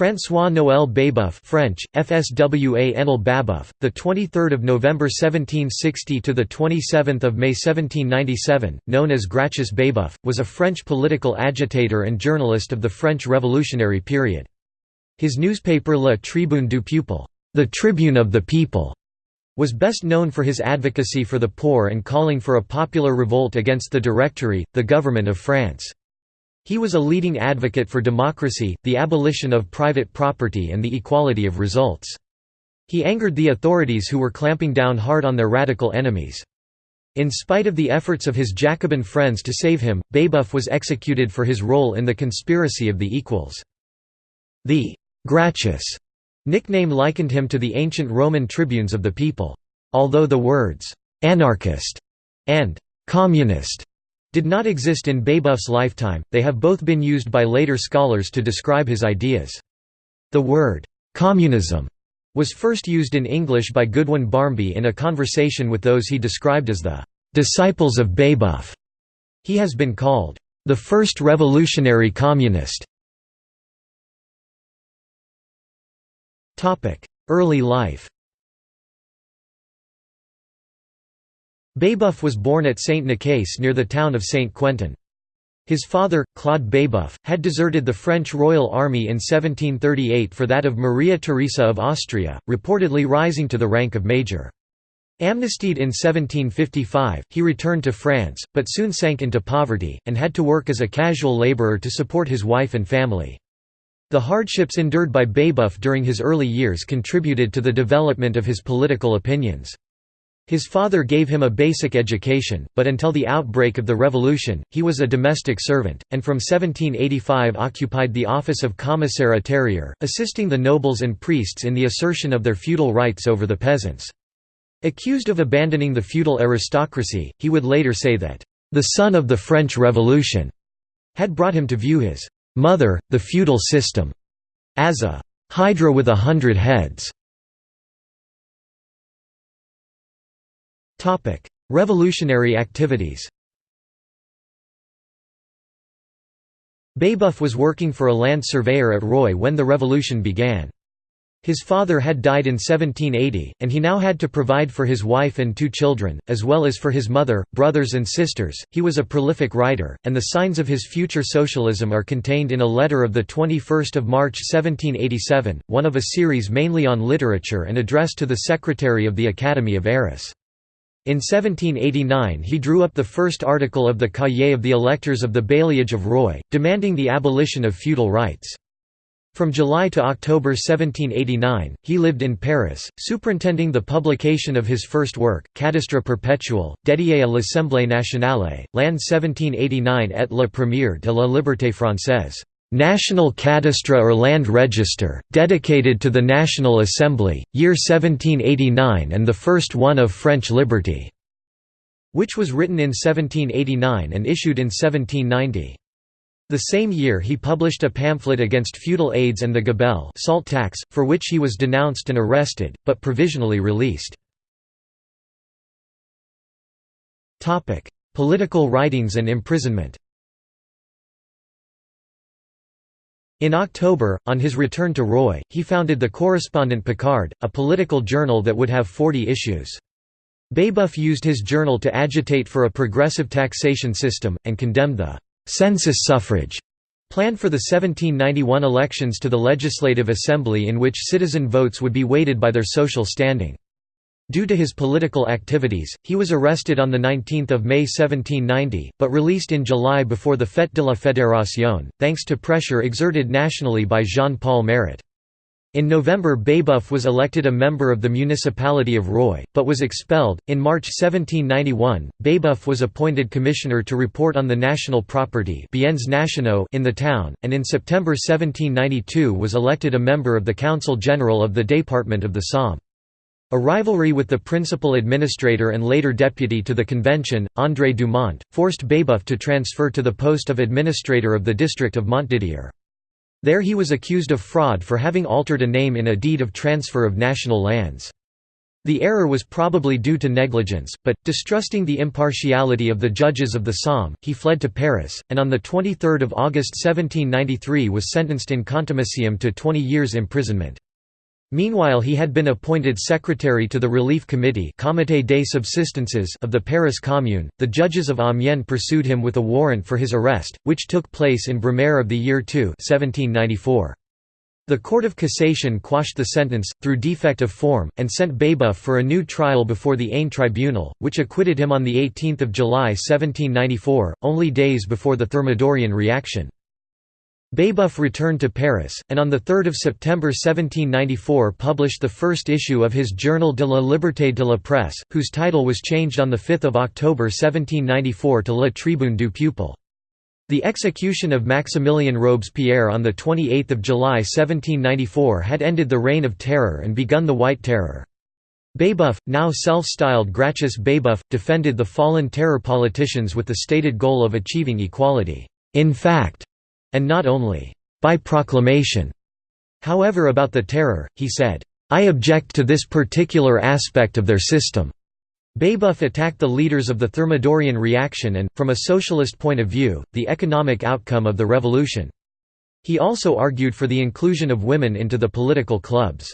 François Noël Babeuf French FSWA Enel Babeuf the 23rd of November 1760 to the 27th of May 1797 known as Gracchus Babeuf was a French political agitator and journalist of the French revolutionary period. His newspaper La Tribune du Peuple the Tribune of the People was best known for his advocacy for the poor and calling for a popular revolt against the Directory the government of France he was a leading advocate for democracy, the abolition of private property and the equality of results. He angered the authorities who were clamping down hard on their radical enemies. In spite of the efforts of his Jacobin friends to save him, Babeuf was executed for his role in the conspiracy of the equals. The «Gracchus» nickname likened him to the ancient Roman tribunes of the people. Although the words «anarchist» and «communist» did not exist in Babeuf's lifetime, they have both been used by later scholars to describe his ideas. The word, "'communism' was first used in English by Goodwyn Barmby in a conversation with those he described as the "'disciples of Babeuf'". He has been called, "'the first revolutionary communist' Early life Babeuf was born at Saint-Nicaise near the town of Saint-Quentin. His father, Claude Babeuf, had deserted the French Royal Army in 1738 for that of Maria Theresa of Austria, reportedly rising to the rank of major. Amnestied in 1755, he returned to France, but soon sank into poverty, and had to work as a casual labourer to support his wife and family. The hardships endured by Babeuf during his early years contributed to the development of his political opinions. His father gave him a basic education, but until the outbreak of the Revolution, he was a domestic servant, and from 1785 occupied the office of commissaire terrier, assisting the nobles and priests in the assertion of their feudal rights over the peasants. Accused of abandoning the feudal aristocracy, he would later say that, "...the son of the French Revolution," had brought him to view his "...mother, the feudal system," as a "...hydra with a hundred heads." Revolutionary activities Babeuf was working for a land surveyor at Roye when the revolution began. His father had died in 1780, and he now had to provide for his wife and two children, as well as for his mother, brothers and sisters. He was a prolific writer, and the signs of his future socialism are contained in a letter of 21 March 1787, one of a series mainly on literature and addressed to the secretary of the Academy of Arras. In 1789 he drew up the first article of the Cahiers of the Electors of the Bailliage of Roye, demanding the abolition of feudal rights. From July to October 1789, he lived in Paris, superintending the publication of his first work, Cadastre perpétuel, dédié à l'Assemblée nationale, l'an 1789 et la première de la liberté française. National Cadastre or Land Register, dedicated to the National Assembly, year 1789 and the first one of French liberty", which was written in 1789 and issued in 1790. The same year he published a pamphlet against feudal aids and the gabelle salt tax, for which he was denounced and arrested, but provisionally released. Political writings and imprisonment In October, on his return to Roye, he founded the Correspondent Picard, a political journal that would have 40 issues. Babeuf used his journal to agitate for a progressive taxation system, and condemned the «census suffrage» plan for the 1791 elections to the Legislative Assembly in which citizen votes would be weighted by their social standing. Due to his political activities, he was arrested on 19 May 1790, but released in July before the Fête de la Fédération, thanks to pressure exerted nationally by Jean-Paul Marat. In November Babeuf was elected a member of the municipality of Roye, but was expelled. In March 1791, Babeuf was appointed commissioner to report on the national property in the town, and in September 1792 was elected a member of the Council General of the Département of the Somme. A rivalry with the principal administrator and later deputy to the convention, André Dumont, forced Babeuf to transfer to the post of administrator of the district of Montdidier. There he was accused of fraud for having altered a name in a deed of transfer of national lands. The error was probably due to negligence, but, distrusting the impartiality of the judges of the Somme, he fled to Paris, and on 23 August 1793 was sentenced in contumaciam to 20 years imprisonment. Meanwhile he had been appointed secretary to the Relief Committee Comité des Subsistances of the Paris Commune. The judges of Amiens pursued him with a warrant for his arrest, which took place in Brumaire of the year 2 1794. The Court of Cassation quashed the sentence, through defect of form, and sent Babeuf for a new trial before the Ain tribunal, which acquitted him on 18 July 1794, only days before the Thermidorian reaction. Babeuf returned to Paris, and on 3 September 1794 published the first issue of his Journal de la Liberté de la Presse, whose title was changed on 5 October 1794 to La Tribune du Peuple. The execution of Maximilien Robespierre on 28 July 1794 had ended the Reign of Terror and begun the White Terror. Babeuf, now self-styled Gracchus Babeuf, defended the fallen terror politicians with the stated goal of achieving equality, in fact, and not only by proclamation. However about the terror, he said, I object to this particular aspect of their system. Babeuf attacked the leaders of the Thermidorian reaction and, from a socialist point of view, the economic outcome of the revolution. He also argued for the inclusion of women into the political clubs.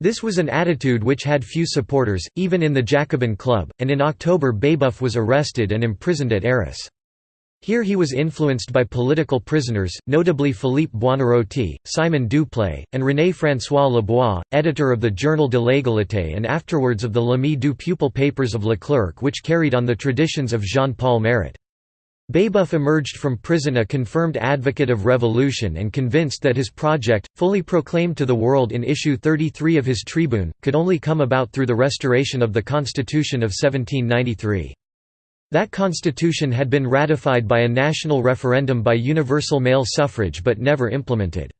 This was an attitude which had few supporters, even in the Jacobin Club, and in October Babeuf was arrested and imprisoned at Arras. Here he was influenced by political prisoners, notably Philippe Buonarroti, Simon Duplay, and René-François Lebois, editor of the Journal de l'Égalité and afterwards of the L'Ami du Peuple papers of Leclerc which carried on the traditions of Jean-Paul Marat. Babeuf emerged from prison a confirmed advocate of revolution and convinced that his project, fully proclaimed to the world in issue 33 of his Tribune, could only come about through the restoration of the Constitution of 1793. That constitution had been ratified by a national referendum by universal male suffrage but never implemented.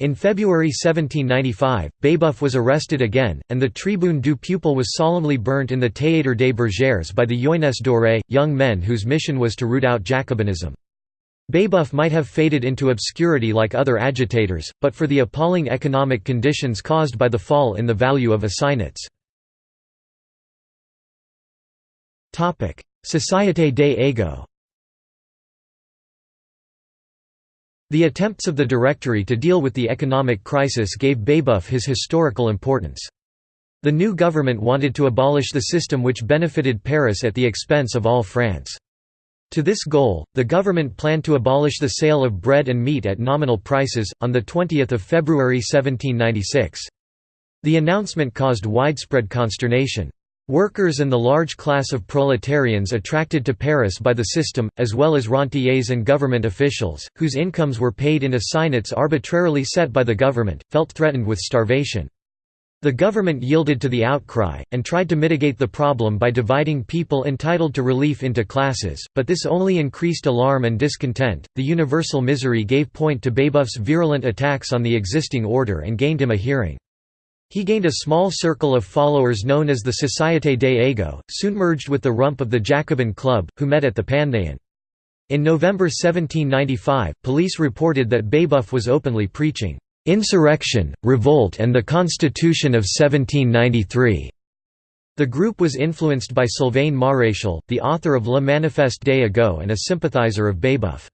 In February 1795, Babeuf was arrested again, and the Tribune du Peuple was solemnly burnt in the Théâtre des Bergères by the Jeunesse dorée, young men whose mission was to root out Jacobinism. Babeuf might have faded into obscurity like other agitators, but for the appalling economic conditions caused by the fall in the value of assignats. Société des Égaux The attempts of the Directory to deal with the economic crisis gave Babeuf his historical importance. The new government wanted to abolish the system which benefited Paris at the expense of all France. To this goal, the government planned to abolish the sale of bread and meat at nominal prices, on 20 February 1796. The announcement caused widespread consternation. Workers and the large class of proletarians attracted to Paris by the system, as well as rentiers and government officials, whose incomes were paid in assignats arbitrarily set by the government, felt threatened with starvation. The government yielded to the outcry, and tried to mitigate the problem by dividing people entitled to relief into classes, but this only increased alarm and discontent. The universal misery gave point to Babeuf's virulent attacks on the existing order and gained him a hearing. He gained a small circle of followers known as the Société des Égaux, soon merged with the rump of the Jacobin Club, who met at the Panthéon. In November 1795, police reported that Babeuf was openly preaching, "...insurrection, revolt and the Constitution of 1793." The group was influenced by Sylvain Maréchal, the author of Le Manifeste des Égaux and a sympathizer of Babeuf.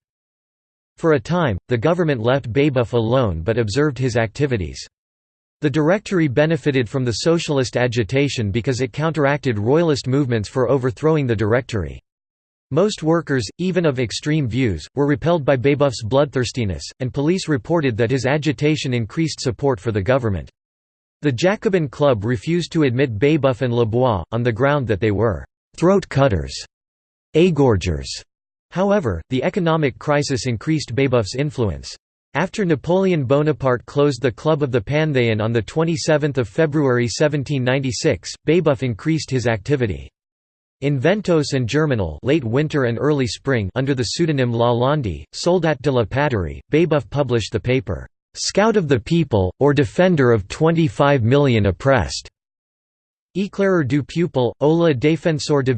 For a time, the government left Babeuf alone but observed his activities. The Directory benefited from the socialist agitation because it counteracted royalist movements for overthrowing the Directory. Most workers, even of extreme views, were repelled by Babeuf's bloodthirstiness, and police reported that his agitation increased support for the government. The Jacobin Club refused to admit Babeuf and Lebois, on the ground that they were «throat cutters», égorgers. However, the economic crisis increased Babeuf's influence. After Napoleon Bonaparte closed the Club of the Panthéon on 27 February 1796, Babeuf increased his activity. In Ventôse and Germinal late winter and early spring under the pseudonym Lalande, Soldat de la Patrie, Babeuf published the paper, "'Scout of the People, or Defender of 25 Million Oppressed' Éclaireur du Peuple, ou le défenseur de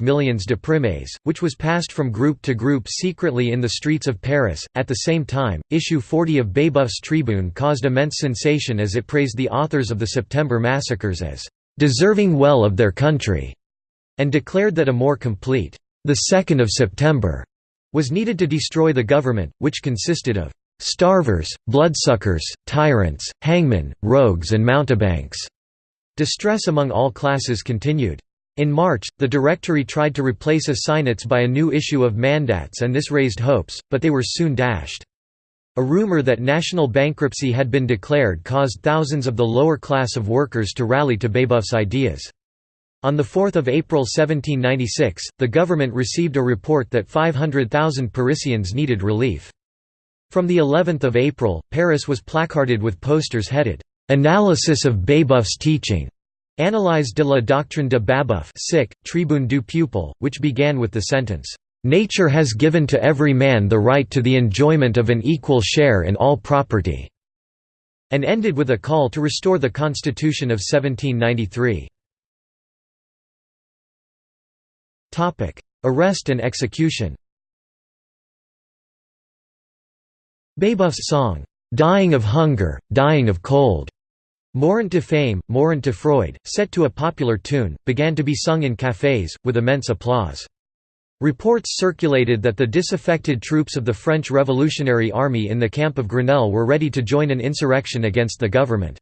millions de primes, which was passed from group to group secretly in the streets of Paris. At the same time, issue 40 of Babeuf's Tribune caused immense sensation as it praised the authors of the September massacres as deserving well of their country, and declared that a more complete the 2nd of September was needed to destroy the government, which consisted of starvers, bloodsuckers, tyrants, hangmen, rogues and mountebanks. Distress among all classes continued. In March, the Directory tried to replace assignats by a new issue of mandats and this raised hopes, but they were soon dashed. A rumor that national bankruptcy had been declared caused thousands of the lower class of workers to rally to Babeuf's ideas. On 4 April 1796, the government received a report that 500,000 Parisians needed relief. From the 11th of April, Paris was placarded with posters headed, Analysis of Babeuf's teaching. Analyse de la doctrine de Babeuf sic, Tribune du Peuple, which began with the sentence, "...nature has given to every man the right to the enjoyment of an equal share in all property", and ended with a call to restore the Constitution of 1793. Arrest and execution Babeuf's song, "'Dying of Hunger, Dying of Cold' Mourant de faim, Mourant de froid, set to a popular tune, began to be sung in cafés, with immense applause. Reports circulated that the disaffected troops of the French Revolutionary Army in the camp of Grenelle were ready to join an insurrection against the government.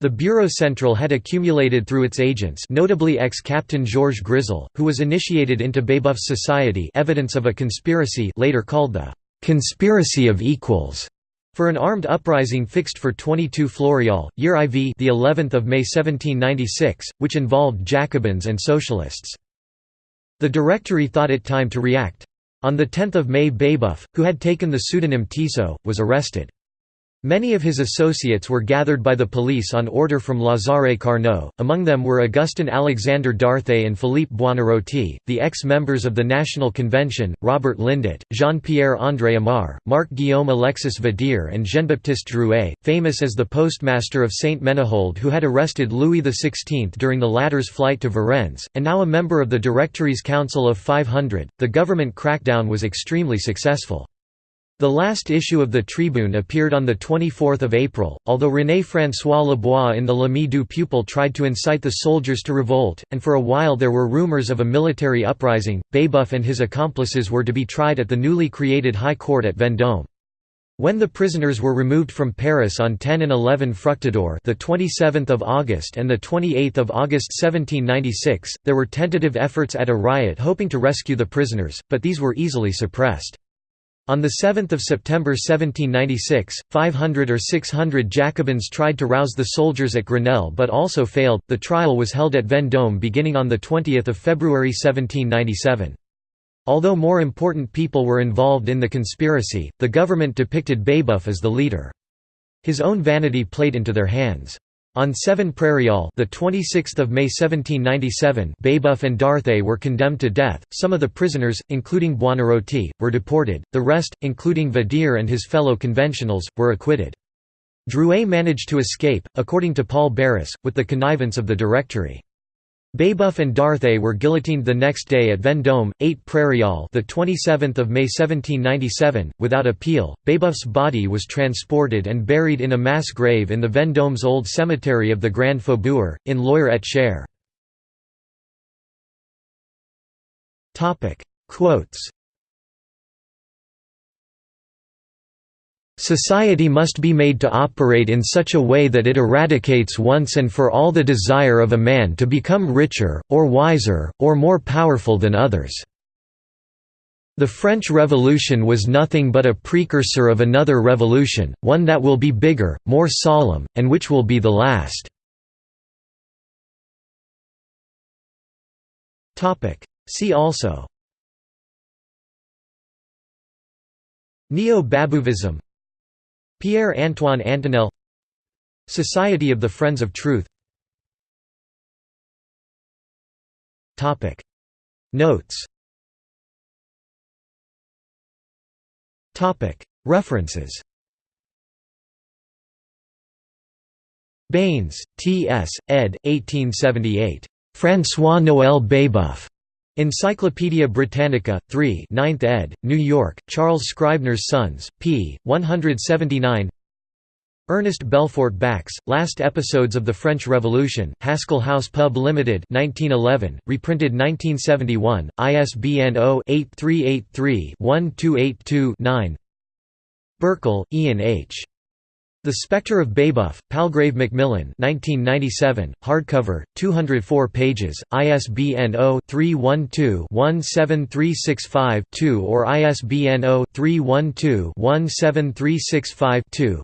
The Bureau Central had accumulated through its agents notably ex-captain Georges Grisel, who was initiated into Babeuf's society evidence of a conspiracy later called the «conspiracy of equals» For an armed uprising fixed for 22 Floréal, year IV the 11th of May 1796, which involved Jacobins and Socialists. The Directory thought it time to react. On 10 May Babeuf, who had taken the pseudonym Tissot, was arrested. Many of his associates were gathered by the police on order from Lazare Carnot, among them were Augustin Alexandre Darthé and Philippe Buonarroti, the ex-members of the National Convention, Robert Lindet, Jean-Pierre André Amar, Marc-Guillaume Alexis Vadier and Jean-Baptiste Drouet, famous as the postmaster of Saint-Menehould who had arrested Louis XVI during the latter's flight to Varennes, and now a member of the Directory's Council of 500. The government crackdown was extremely successful. The last issue of the Tribune appeared on 24 April, although René-François Lebois in the L'Ami du Peuple tried to incite the soldiers to revolt, and for a while there were rumors of a military uprising. Babeuf and his accomplices were to be tried at the newly created High Court at Vendôme. When the prisoners were removed from Paris on 10 and 11 Fructidor, the 27th of August and the 28th of August 1796, there were tentative efforts at a riot hoping to rescue the prisoners, but these were easily suppressed. On 7 September 1796, 500 or 600 Jacobins tried to rouse the soldiers at Grenelle but also failed. The trial was held at Vendôme beginning on 20 February 1797. Although more important people were involved in the conspiracy, the government depicted Babeuf as the leader. His own vanity played into their hands. On 7 Prairial, the 26th of May 1797, Babeuf and Darthé were condemned to death. Some of the prisoners, including Buonarroti, were deported. The rest, including Vadier and his fellow conventionals, were acquitted. Drouet managed to escape, according to Paul Barras, with the connivance of the Directory. Babeuf and Darthé were guillotined the next day at Vendôme, 8 Prairial, the 27th of May 1797, without appeal. Babeuf's body was transported and buried in a mass grave in the Vendôme's old cemetery of the Grand Faubourg, in Loir-et-Cher. Topic: Quotes. Society must be made to operate in such a way that it eradicates once and for all the desire of a man to become richer, or wiser, or more powerful than others. The French Revolution was nothing but a precursor of another revolution, one that will be bigger, more solemn, and which will be the last. See also Neo-Babouvism Pierre-Antoine Antonel Society of the Friends of Truth Notes References Baines, T. S., ed. 1878. François-Noël Babeuf. Encyclopædia Britannica, 3 9th ed., New York, Charles Scribner's Sons, p. 179 Ernest Belfort Bax, Last Episodes of the French Revolution, Haskell House Pub Limited 1911, reprinted 1971, ISBN 0-8383-1282-9 Birchall, Ian H. The Spectre of Babeuf, Palgrave Macmillan 1997, hardcover, 204 pages, ISBN 0-312-17365-2 or ISBN 0-312-17365-2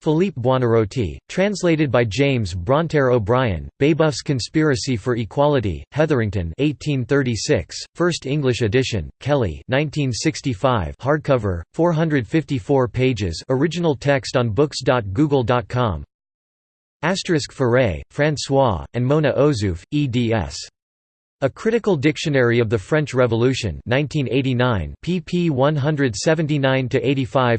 Philippe Buonarroti, translated by James Bronterre O'Brien, Babeuf's Conspiracy for Equality, Hetherington 1836, First English edition, Kelley 1965 hardcover, 454 pages original text on books.google.com Asterisk Furet, François, and Mona Ozouf, eds. A Critical Dictionary of the French Revolution 1989, pp 179–85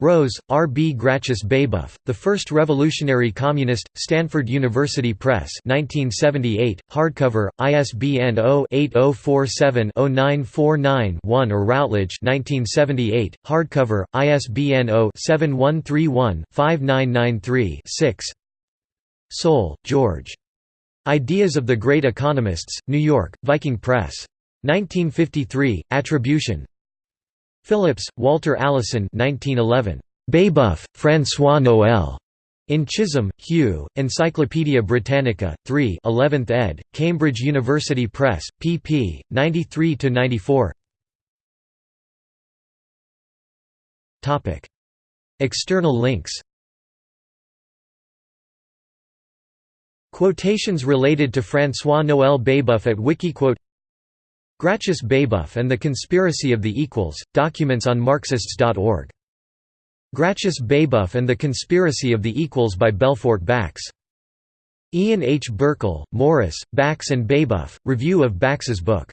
Rose, R. B. Gracchus Babeuf, The First Revolutionary Communist, Stanford University Press 1978, hardcover, ISBN 0-8047-0949-1 or Routledge 1978, hardcover, ISBN 0-7131-5993-6 Soule, George. Ideas of the Great Economists, New York, Viking Press. 1953, Attribution, Phillips, Walter Allison 1911. Babeuf, François Noël. In Chisholm, Hugh, Encyclopædia Britannica, 3 11th ed., Cambridge University Press, pp. 93–94 External links Quotations related to François-Noël Babeuf at Wikiquote Gracchus Babeuf and the Conspiracy of the Equals, documents on Marxists.org. Gracchus Babeuf and the Conspiracy of the Equals by Belfort Bax. Ian H. Birchall, Morris, Bax and Babeuf, review of Bax's book